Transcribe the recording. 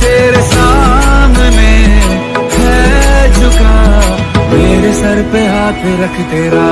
तेरे सामने है झुका मेरे सर पे हाथ रख तेरा।